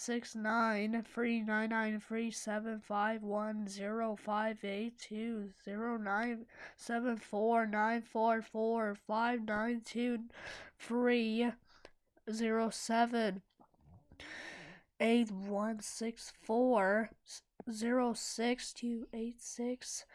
six nine three nine nine three seven five one zero five eight two zero nine seven four nine four four five nine two three zero seven eight one six four zero six two eight six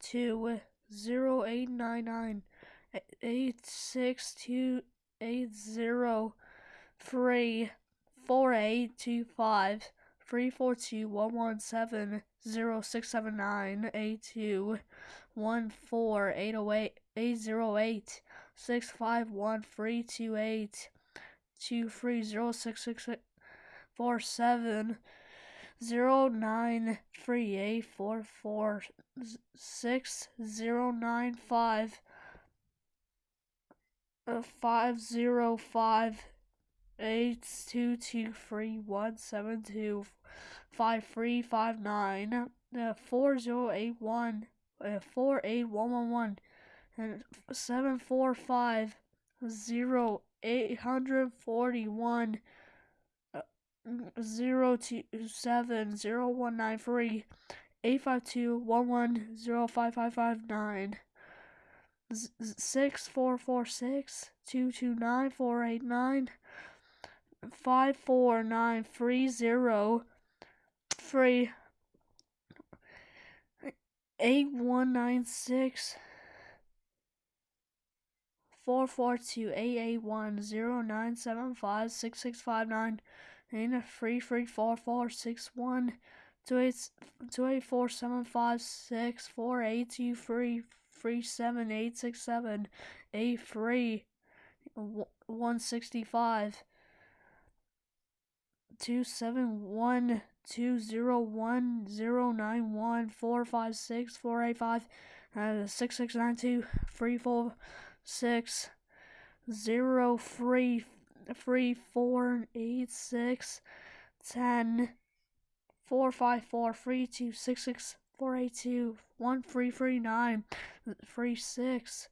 two zero eight nine nine eight six two eight zero three four eight two five three four two one one seven zero six seven nine eight two one four eight oh eight eight zero eight six five one three two eight two three zero six six four seven zero nine three eight four four six zero nine five uh, five zero five eight two two three one seven two five three five nine uh, four zero eight one uh, four eight one one one and seven four five zero eight hundred forty one uh, zero two seven zero one nine three eight five two one one zero five five five nine six four four six two two nine four eight nine five four nine three zero three eight one nine six four four two eight eight one zero nine seven five six six five nine. And three three four four six one two eight two eight four seven five six four eight two three three seven eight six seven eight three one sixty five two seven one two zero one zero nine one four five six four eight five uh, six six nine two three four six zero three three four eight six ten four five four three two six six four eight two one three three nine three six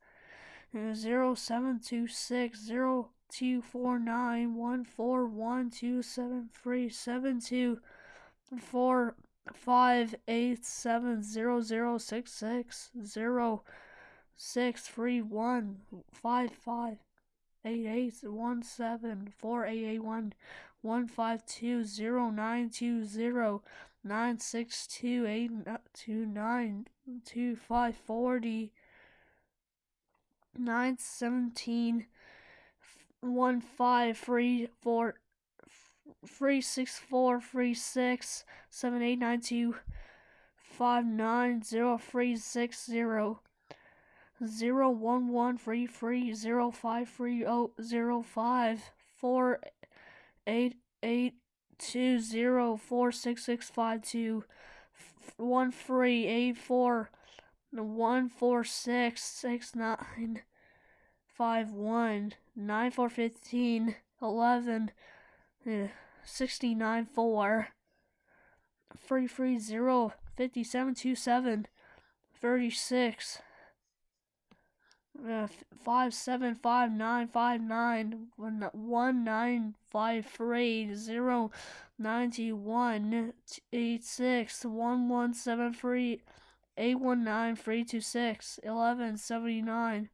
zero seven two six zero two four nine one four one two seven three seven two four five eight seven zero zero six six zero six three one five five eight eight one seven four eight eight one one five two zero nine two zero nine six two eight two nine two five forty nine seventeen one five three four three six four three six seven eight nine two five nine zero three six zero zero one one three three zero five three oh zero five four eight eight two zero four six six five two one three eight four one four six six nine five one nine four fifteen eleven uh, sixty nine four three three zero fifty seven two seven thirty six five seven five nine five nine one one nine five three zero ninety one eight six one one seven three eight one nine three two six eleven seventy nine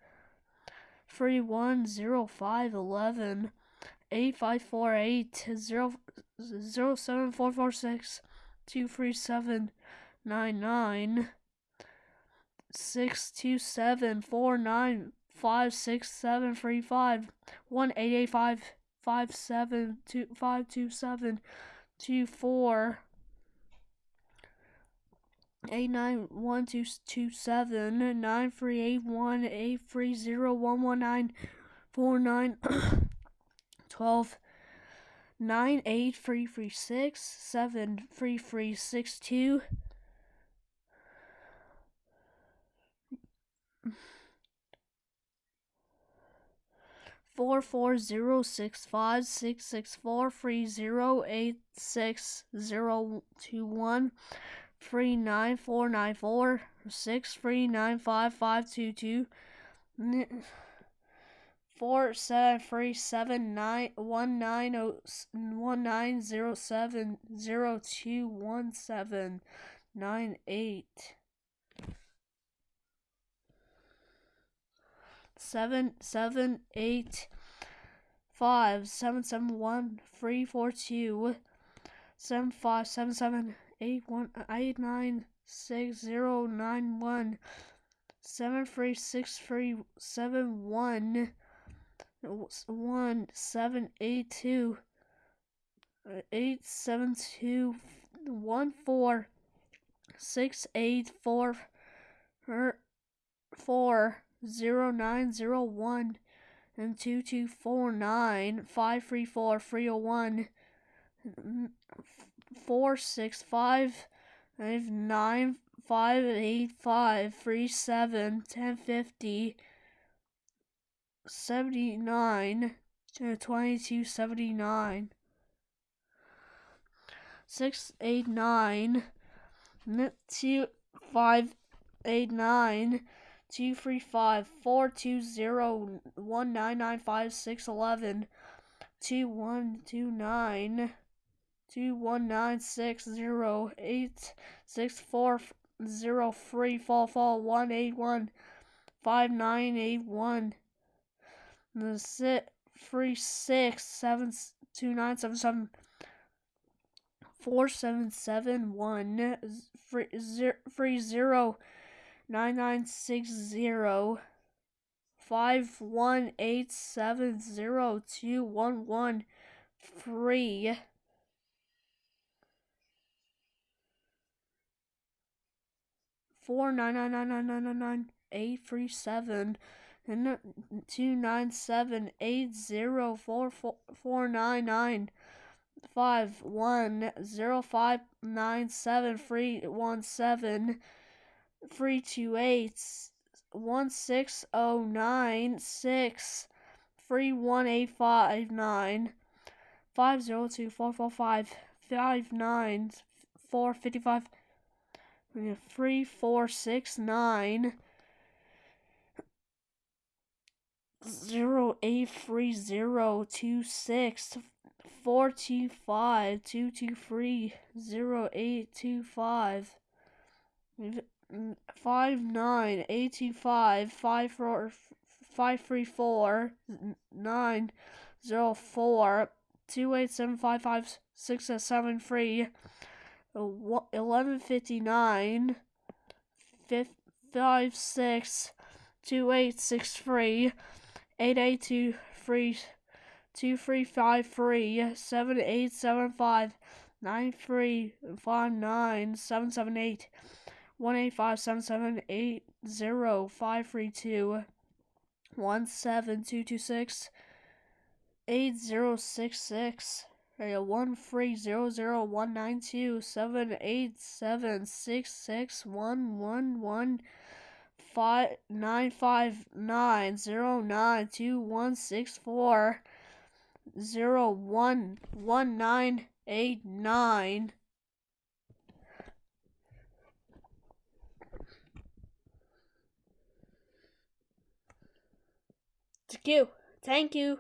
three one zero five eleven eight five four eight zero zero seven four four six two three seven nine nine six two seven four nine five six seven three five one eight eight five five seven two five two seven two four eight nine one two two seven nine three eight one eight three zero one one nine four nine twelve nine eight three three six seven three three six two. four four zero six five six six four three zero eight six zero two one three nine four nine four six three nine five five two two four seven three seven nine one nine oh one nine zero seven zero two one seven nine eight seven seven eight five seven seven one three four two seven five seven seven eight one uh, eight nine six zero nine one seven three six three seven one one seven eight two eight seven two one four six eight four four zero nine zero one and two two four nine five three four three oh one four six five five nine five eight five three seven ten fifty seventy nine twenty two seventy nine six eight nine two five eight nine two three five four two zero one nine nine five six eleven two one two nine two one nine six zero eight six four zero three four four one eight one five nine eight one. The six three six seven two nine seven seven four seven seven one three zero three zero nine nine six zero five one eight seven zero two one one three four nine nine nine nine nine nine eight three seven and two nine seven eight zero four four four nine nine five one zero five nine seven three one seven three two eight one six oh nine six three one eight five nine five zero two four four five five nine four fifty five three four six nine. Zero eight three zero two six. Four two five. Two two three. Zero eight two five. Mm, five nine eight two five. Five four five three four. Nine zero four. Two eight seven five five six seven three eleven fifty nine five six two eight six three eight eight two three two three five three seven eight seven five nine three five nine seven seven eight one eight five seven seven eight zero five three two one seven two two six eight zero six six one three zero zero one nine two seven eight seven six six one one one five nine five nine zero nine two one six four zero one one nine eight nine Thank you. Thank you.